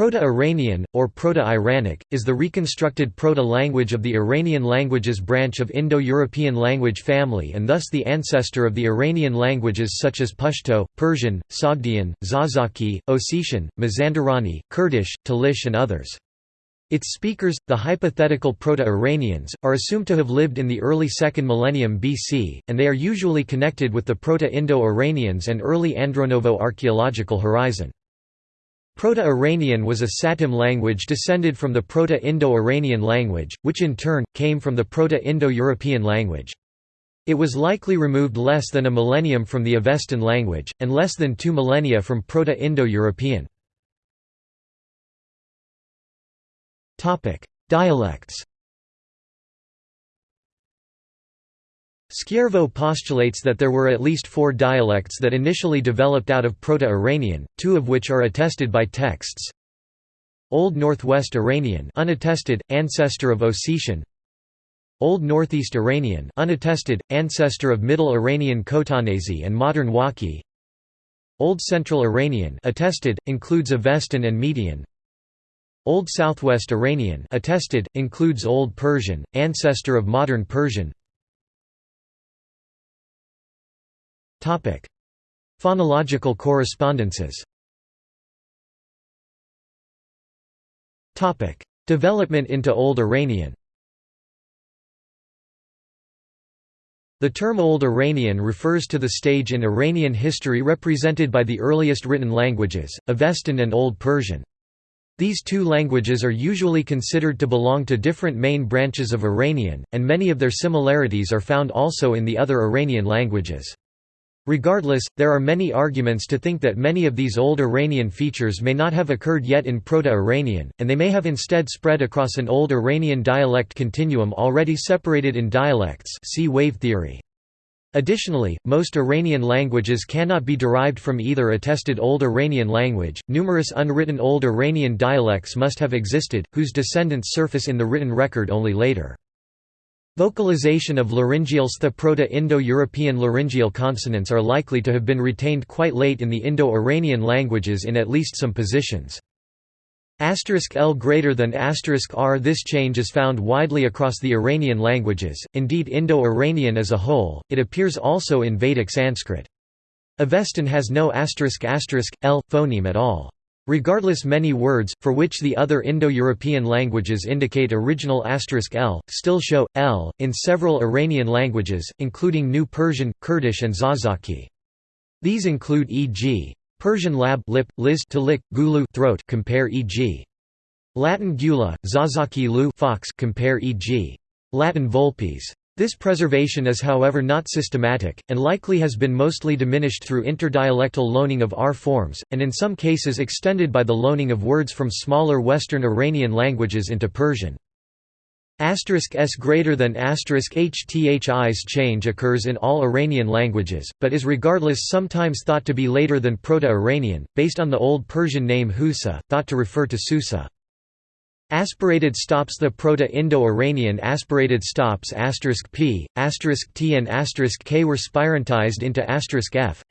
Proto-Iranian, or Proto-Iranic, is the reconstructed proto-language of the Iranian languages branch of Indo-European language family and thus the ancestor of the Iranian languages such as Pashto, Persian, Sogdian, Zazaki, Ossetian, Mazandarani, Kurdish, Talish and others. Its speakers, the hypothetical Proto-Iranians, are assumed to have lived in the early 2nd millennium BC, and they are usually connected with the Proto-Indo-Iranians and early Andronovo archaeological horizon. Proto-Iranian was a Satem language descended from the Proto-Indo-Iranian language, which in turn, came from the Proto-Indo-European language. It was likely removed less than a millennium from the Avestan language, and less than two millennia from Proto-Indo-European. Dialects Skjærvø postulates that there were at least four dialects that initially developed out of Proto-Iranian, two of which are attested by texts. Old Northwest Iranian unattested, ancestor of Ossetian Old Northeast Iranian unattested, ancestor of Middle Iranian Khotanese and modern Wakhi Old Central Iranian attested, includes Avestan and Median. Old Southwest Iranian attested, includes Old Persian, ancestor of modern Persian Phonological correspondences Topic: Development into Old Iranian The term Old Iranian refers to the stage in Iranian history represented by the earliest written languages, Avestan and Old Persian. These two languages are usually considered to belong to different main branches of Iranian, and many of their similarities are found also in the other Iranian languages. Regardless, there are many arguments to think that many of these old Iranian features may not have occurred yet in Proto-Iranian, and they may have instead spread across an old Iranian dialect continuum already separated in dialects see wave theory. Additionally, most Iranian languages cannot be derived from either attested Old Iranian language. Numerous unwritten Old Iranian dialects must have existed, whose descendants surface in the written record only later. Vocalization of laryngeals The Proto-Indo-European laryngeal consonants are likely to have been retained quite late in the Indo-Iranian languages in at least some positions. Asterisk L greater than asterisk R This change is found widely across the Iranian languages, indeed Indo-Iranian as a whole, it appears also in Vedic Sanskrit. Avestan has no asterisk asterisk, L phoneme at all. Regardless many words, for which the other Indo-European languages indicate original asterisk *l, still show, l, in several Iranian languages, including New Persian, Kurdish and Zazaki. These include e.g. Persian lab lip, liz to lick, gulu throat compare e.g. Latin gula, Zazaki lu fox compare e.g. Latin volpes. This preservation is however not systematic, and likely has been mostly diminished through interdialectal loaning of R forms, and in some cases extended by the loaning of words from smaller Western Iranian languages into Persian. Asterisk s greater than asterisk hthis change occurs in all Iranian languages, but is regardless sometimes thought to be later than Proto-Iranian, based on the Old Persian name Husa, thought to refer to Susa. Aspirated stops The Proto-Indo-Iranian aspirated stops p, t and k were spirantized into f,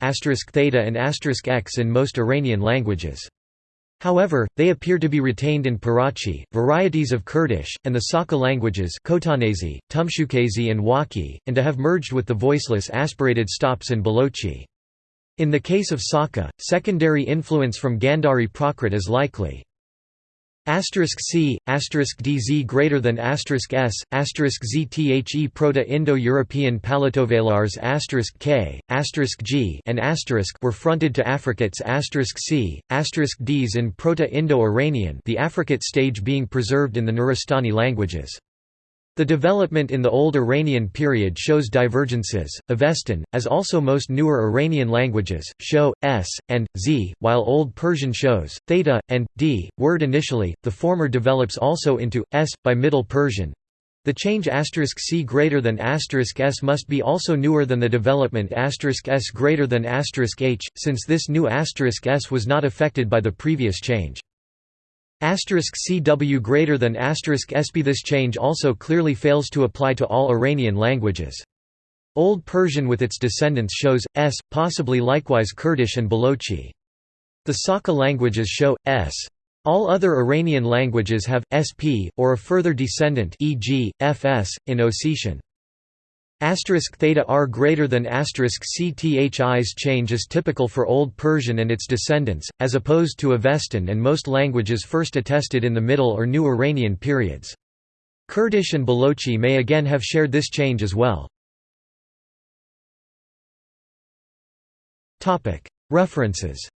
theta and x in most Iranian languages. However, they appear to be retained in Parachi, varieties of Kurdish, and the Saka languages Khotanese, Tumshukese and Wakhi, and to have merged with the voiceless aspirated stops in Balochi. In the case of Saka, secondary influence from Gandhari Prakrit is likely. Asterisk C, asterisk DZ greater than asterisk S, asterisk ZTHE Proto-Indo-European Palatovelars asterisk K, asterisk G and asterisk were fronted to affricates asterisk C, asterisk Ds in Proto-Indo-Iranian the affricate stage being preserved in the Nuristani languages. The development in the Old Iranian period shows divergences. Avestan, as also most newer Iranian languages, show s and z, while Old Persian shows theta and d. Word initially, the former develops also into s by Middle Persian. The change asterisk c greater than asterisk s must be also newer than the development asterisk s greater than asterisk h, since this new asterisk s was not affected by the previous change. CW greater than SB This change also clearly fails to apply to all Iranian languages. Old Persian with its descendants shows, s, possibly likewise Kurdish and Balochi. The Saka languages show, s. All other Iranian languages have sp or a further descendant, e.g., fs in Ossetian. Asterisk theta r greater than asterisk cthis change is typical for Old Persian and its descendants, as opposed to Avestan and most languages first attested in the Middle or New Iranian periods. Kurdish and Balochi may again have shared this change as well. References